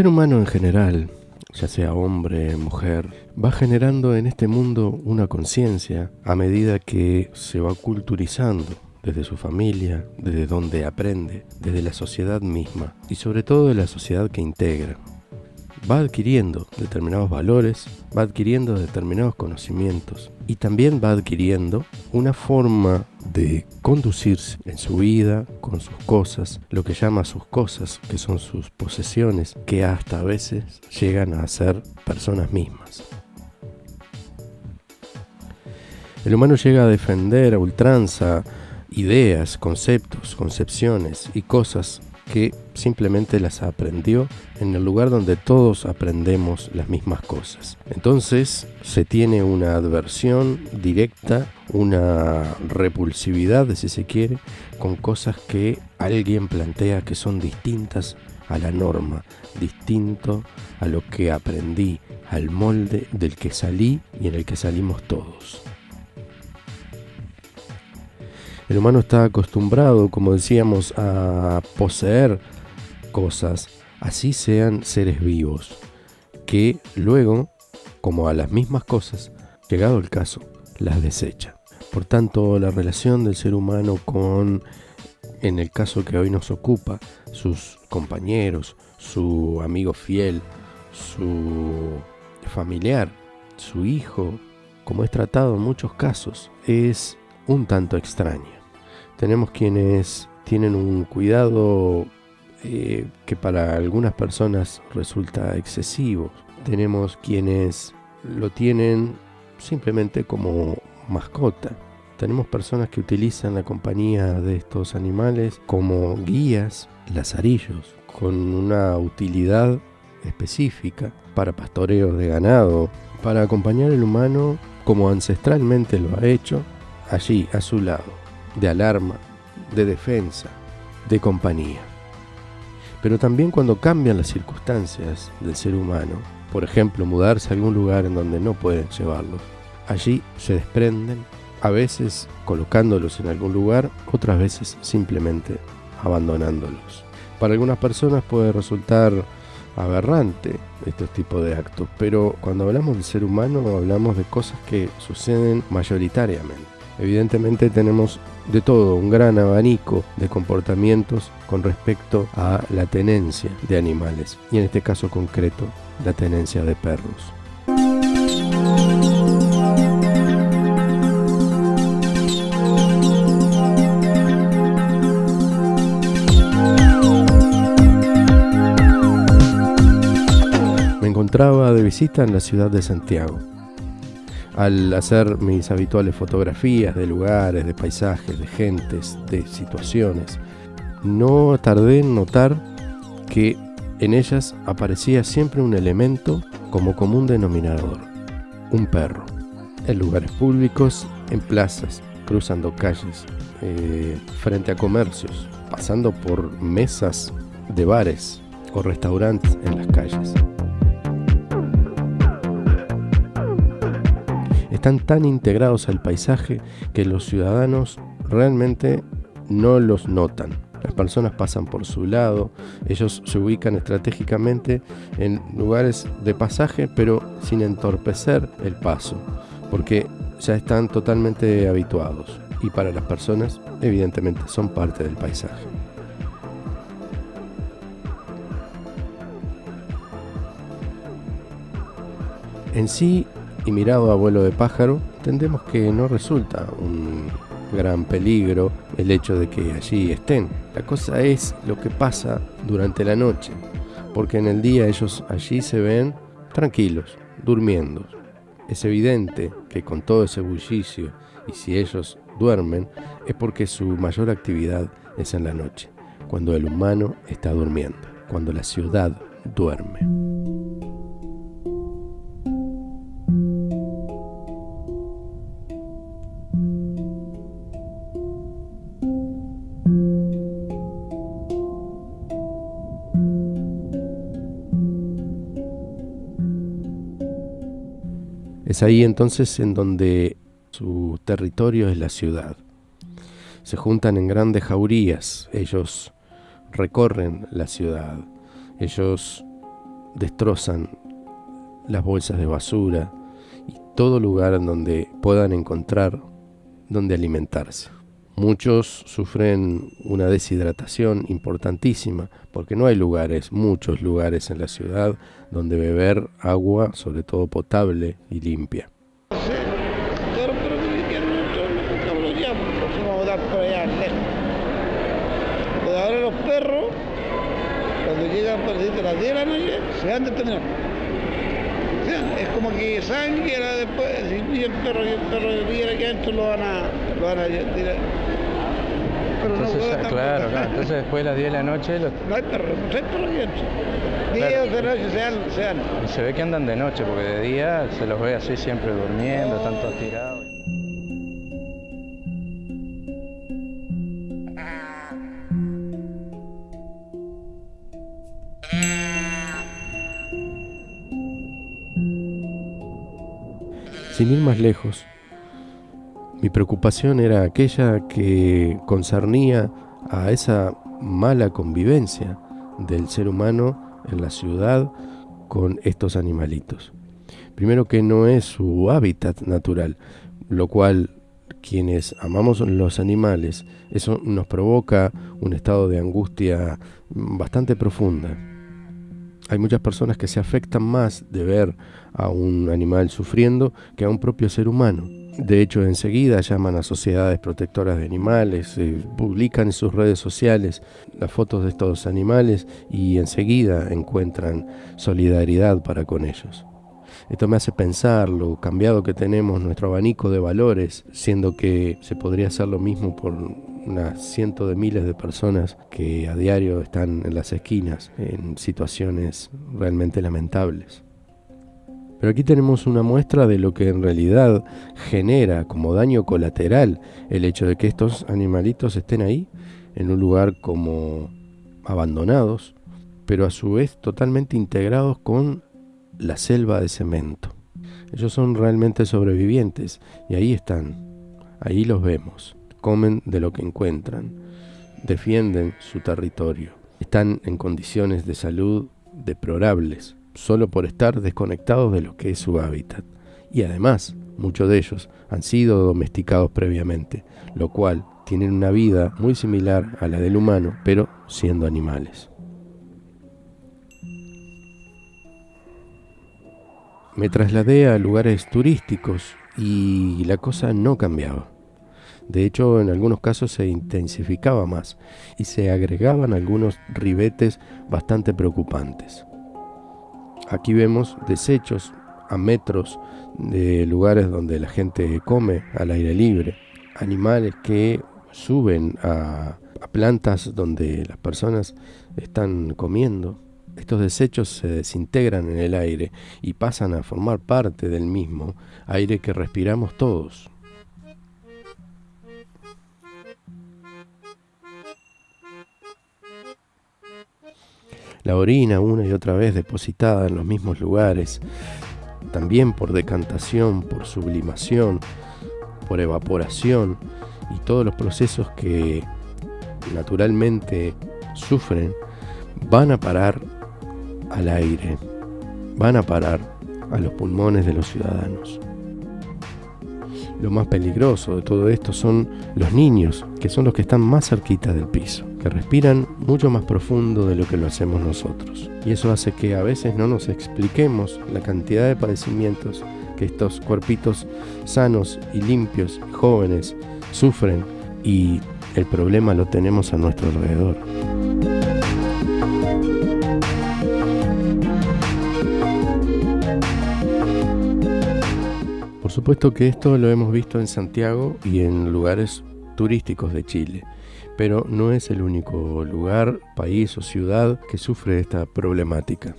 ser humano en general, ya sea hombre, mujer, va generando en este mundo una conciencia a medida que se va culturizando desde su familia, desde donde aprende, desde la sociedad misma y sobre todo de la sociedad que integra. Va adquiriendo determinados valores, va adquiriendo determinados conocimientos y también va adquiriendo una forma de conducirse en su vida, con sus cosas, lo que llama sus cosas, que son sus posesiones, que hasta a veces llegan a ser personas mismas. El humano llega a defender a ultranza ideas, conceptos, concepciones y cosas que simplemente las aprendió en el lugar donde todos aprendemos las mismas cosas. Entonces se tiene una adversión directa, una repulsividad, si se quiere, con cosas que alguien plantea que son distintas a la norma, distinto a lo que aprendí, al molde del que salí y en el que salimos todos. El humano está acostumbrado, como decíamos, a poseer cosas, así sean seres vivos, que luego, como a las mismas cosas, llegado el caso, las desecha. Por tanto, la relación del ser humano con, en el caso que hoy nos ocupa, sus compañeros, su amigo fiel, su familiar, su hijo, como es tratado en muchos casos, es un tanto extraña. Tenemos quienes tienen un cuidado eh, que para algunas personas resulta excesivo. Tenemos quienes lo tienen simplemente como mascota. Tenemos personas que utilizan la compañía de estos animales como guías, lazarillos, con una utilidad específica para pastoreos de ganado, para acompañar al humano como ancestralmente lo ha hecho, allí a su lado de alarma, de defensa, de compañía. Pero también cuando cambian las circunstancias del ser humano, por ejemplo, mudarse a algún lugar en donde no pueden llevarlos, allí se desprenden, a veces colocándolos en algún lugar, otras veces simplemente abandonándolos. Para algunas personas puede resultar aberrante estos tipos de actos, pero cuando hablamos del ser humano hablamos de cosas que suceden mayoritariamente. Evidentemente tenemos de todo, un gran abanico de comportamientos con respecto a la tenencia de animales y en este caso concreto la tenencia de perros. Me encontraba de visita en la ciudad de Santiago al hacer mis habituales fotografías de lugares, de paisajes, de gentes, de situaciones, no tardé en notar que en ellas aparecía siempre un elemento como común denominador, un perro. En lugares públicos, en plazas, cruzando calles, eh, frente a comercios, pasando por mesas de bares o restaurantes en las calles. Están tan integrados al paisaje que los ciudadanos realmente no los notan. Las personas pasan por su lado, ellos se ubican estratégicamente en lugares de pasaje, pero sin entorpecer el paso, porque ya están totalmente habituados y para las personas evidentemente son parte del paisaje. En sí, y mirado a vuelo de pájaro, entendemos que no resulta un gran peligro el hecho de que allí estén. La cosa es lo que pasa durante la noche, porque en el día ellos allí se ven tranquilos, durmiendo. Es evidente que con todo ese bullicio y si ellos duermen es porque su mayor actividad es en la noche, cuando el humano está durmiendo, cuando la ciudad duerme. Es ahí entonces en donde su territorio es la ciudad. Se juntan en grandes jaurías, ellos recorren la ciudad, ellos destrozan las bolsas de basura y todo lugar en donde puedan encontrar donde alimentarse. Muchos sufren una deshidratación importantísima porque no hay lugares, muchos lugares en la ciudad donde beber agua, sobre todo potable y limpia. A las 10 de la noche, se van determinando. Es como que saben que después, si el perro el perro viene aquí adentro, lo van a, lo van a tirar. Pero entonces, no claro, claro, entonces después de las 10 de la noche... No hay perros, no hay perros adentro. 10 de noche se dan, se dan. Y se ve que andan de noche, porque de día se los ve así siempre durmiendo, oh. tanto tirados. Sin ir más lejos, mi preocupación era aquella que concernía a esa mala convivencia del ser humano en la ciudad con estos animalitos. Primero que no es su hábitat natural, lo cual quienes amamos los animales, eso nos provoca un estado de angustia bastante profunda. Hay muchas personas que se afectan más de ver a un animal sufriendo que a un propio ser humano. De hecho, enseguida llaman a sociedades protectoras de animales, eh, publican en sus redes sociales las fotos de estos animales y enseguida encuentran solidaridad para con ellos. Esto me hace pensar lo cambiado que tenemos nuestro abanico de valores, siendo que se podría hacer lo mismo por unas cientos de miles de personas que a diario están en las esquinas en situaciones realmente lamentables. Pero aquí tenemos una muestra de lo que en realidad genera como daño colateral el hecho de que estos animalitos estén ahí, en un lugar como abandonados, pero a su vez totalmente integrados con la selva de cemento. Ellos son realmente sobrevivientes y ahí están, ahí los vemos comen de lo que encuentran, defienden su territorio, están en condiciones de salud deplorables, solo por estar desconectados de lo que es su hábitat. Y además, muchos de ellos han sido domesticados previamente, lo cual tienen una vida muy similar a la del humano, pero siendo animales. Me trasladé a lugares turísticos y la cosa no cambiaba. De hecho, en algunos casos se intensificaba más y se agregaban algunos ribetes bastante preocupantes. Aquí vemos desechos a metros de lugares donde la gente come al aire libre, animales que suben a, plantas donde las personas están comiendo. Estos desechos se desintegran en el aire y pasan a formar parte del mismo aire que respiramos todos. La orina una y otra vez depositada en los mismos lugares, también por decantación, por sublimación, por evaporación y todos los procesos que naturalmente sufren, van a parar al aire, van a parar a los pulmones de los ciudadanos. Lo más peligroso de todo esto son los niños, que son los que están más cerquita del piso que respiran mucho más profundo de lo que lo hacemos nosotros. Y eso hace que a veces no nos expliquemos la cantidad de padecimientos que estos cuerpitos sanos y limpios, jóvenes, sufren y el problema lo tenemos a nuestro alrededor. Por supuesto que esto lo hemos visto en Santiago y en lugares turísticos de Chile pero no es el único lugar, país o ciudad que sufre esta problemática.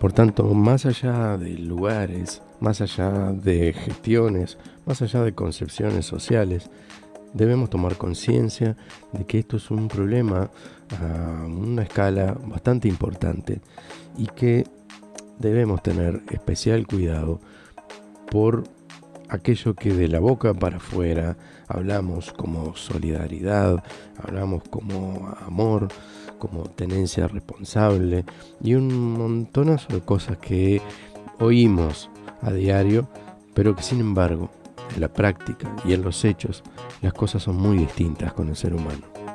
Por tanto, más allá de lugares, más allá de gestiones, más allá de concepciones sociales, debemos tomar conciencia de que esto es un problema a una escala bastante importante y que debemos tener especial cuidado por aquello que de la boca para afuera hablamos como solidaridad, hablamos como amor, como tenencia responsable y un montonazo de cosas que oímos a diario, pero que sin embargo en la práctica y en los hechos las cosas son muy distintas con el ser humano.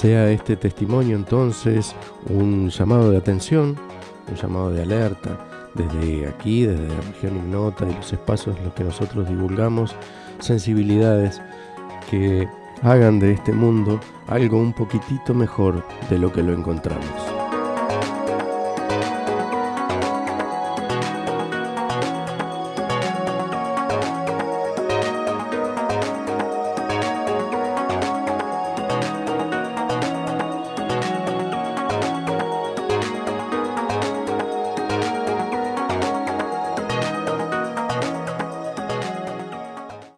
Sea este testimonio entonces un llamado de atención, un llamado de alerta, desde aquí, desde la región ignota y los espacios en los que nosotros divulgamos, sensibilidades que hagan de este mundo algo un poquitito mejor de lo que lo encontramos.